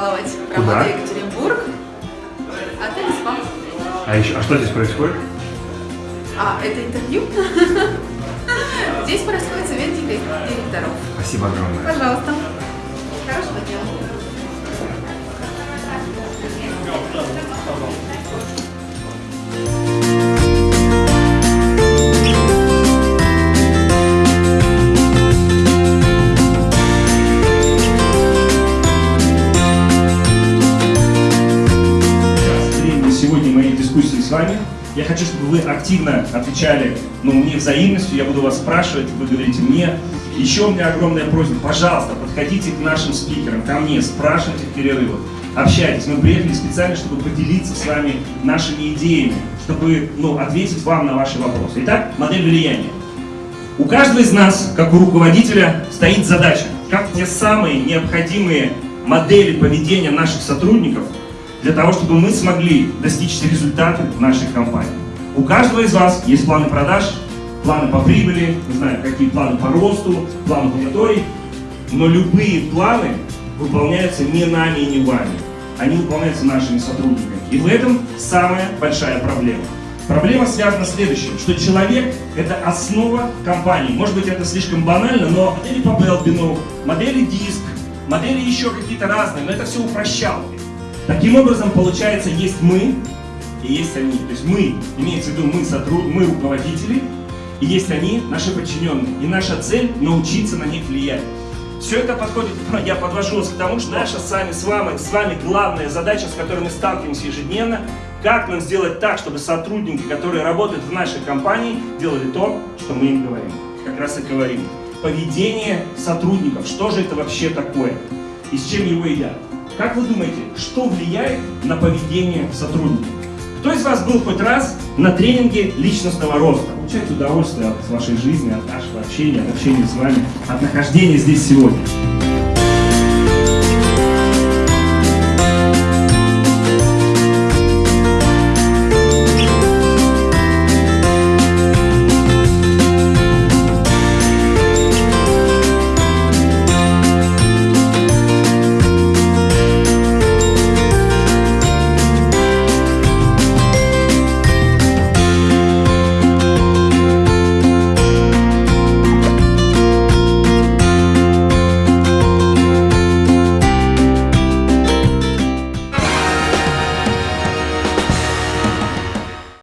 Да. Это Екатеринбург. Отель СПА. А, еще, а что здесь происходит? А, это интервью? Здесь происходит совет директоров. Спасибо огромное. Пожалуйста. С вами. Я хочу, чтобы вы активно отвечали ну, мне взаимностью, я буду вас спрашивать, вы говорите мне. Еще у меня огромная просьба, пожалуйста, подходите к нашим спикерам, ко мне, спрашивайте в перерывах, общайтесь. Мы приехали специально, чтобы поделиться с вами нашими идеями, чтобы ну, ответить вам на ваши вопросы. Итак, модель влияния. У каждого из нас, как у руководителя, стоит задача, как те самые необходимые модели поведения наших сотрудников для того, чтобы мы смогли достичь результаты в нашей компании. У каждого из вас есть планы продаж, планы по прибыли, не знаю, какие планы по росту, планы по мотории, но любые планы выполняются не нами и не вами. Они выполняются нашими сотрудниками. И в этом самая большая проблема. Проблема связана с следующим, что человек – это основа компании. Может быть, это слишком банально, но модели по Белбину, модели диск, модели еще какие-то разные, но это все упрощалки. Таким образом, получается, есть мы и есть они. То есть мы, имеется в виду мы, сотруд... мы руководители, и есть они, наши подчиненные. И наша цель – научиться на них влиять. Все это подходит, я подвожу вас к тому, что наша с вами, с вами, с вами главная задача, с которой мы сталкиваемся ежедневно, как нам сделать так, чтобы сотрудники, которые работают в нашей компании, делали то, что мы им говорим. Как раз и говорим. Поведение сотрудников, что же это вообще такое? И с чем его едят? Как вы думаете, что влияет на поведение сотрудников? Кто из вас был хоть раз на тренинге личностного роста? Получайте удовольствие от вашей жизни, от нашего общения, от общения с вами, от нахождения здесь сегодня.